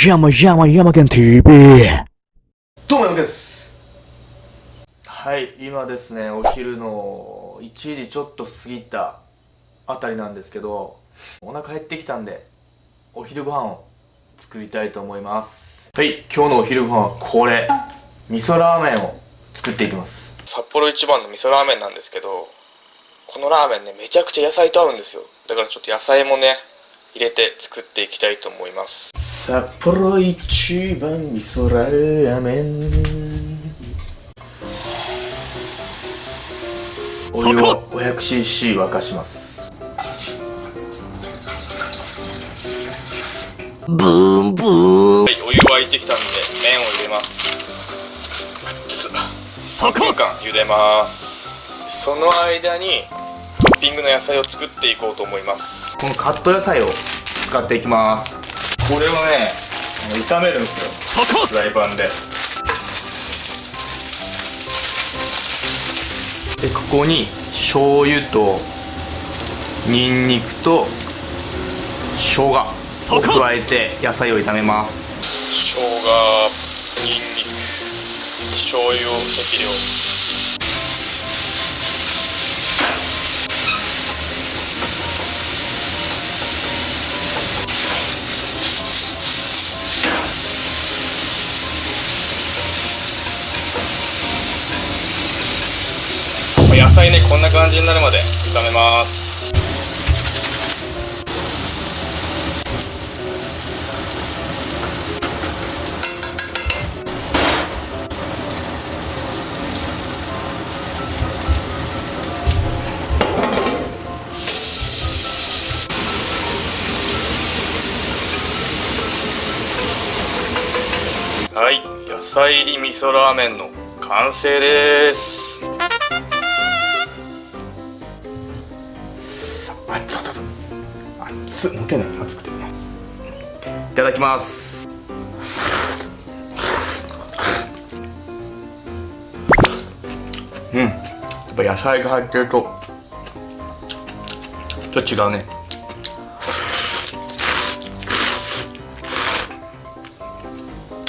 山山山県 TV! どうも山です。はい今ですねお昼の1時ちょっと過ぎたあたりなんですけどお腹減ってきたんでお昼ご飯を作りたいと思います。はい今日のお昼ご飯はこれ。味噌ラーメンを作っていきます。札幌一番の味噌ラーメンなんですけどこのラーメンねめちゃくちゃ野菜と合うんですよ。だからちょっと野菜もね入れて作っていきたいと思います札幌一番味噌ラーメンお湯を 500cc 沸かします。ブーンブーン。はいお湯沸いてきたんで麺を入れます。3分間茹でます。その間にトッピングの野菜を作っていこうと思います。このカット野菜を使っていきますこれをね炒めるんですよ。フライパンで。でここに醤油とニンニクと生姜を加えて野菜を炒めます。生姜ニンニク醤油を適量野菜ねこんな感じになるまで炒めます。はい野菜入り味噌ラーメンの完成です。熱っ。持てない。熱くて。いただきます。うん。やっぱ野菜が入ってるとちょっと違うね。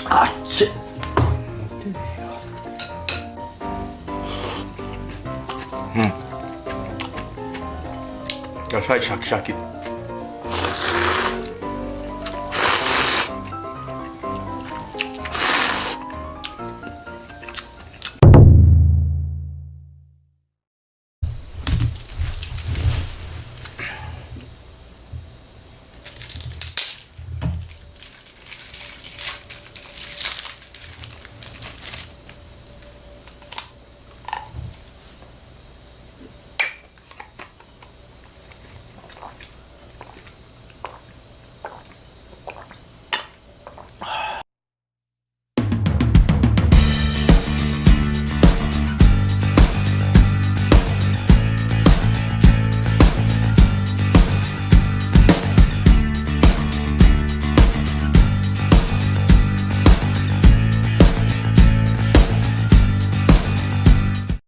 あっ。ちうん。野菜シャキシャキ。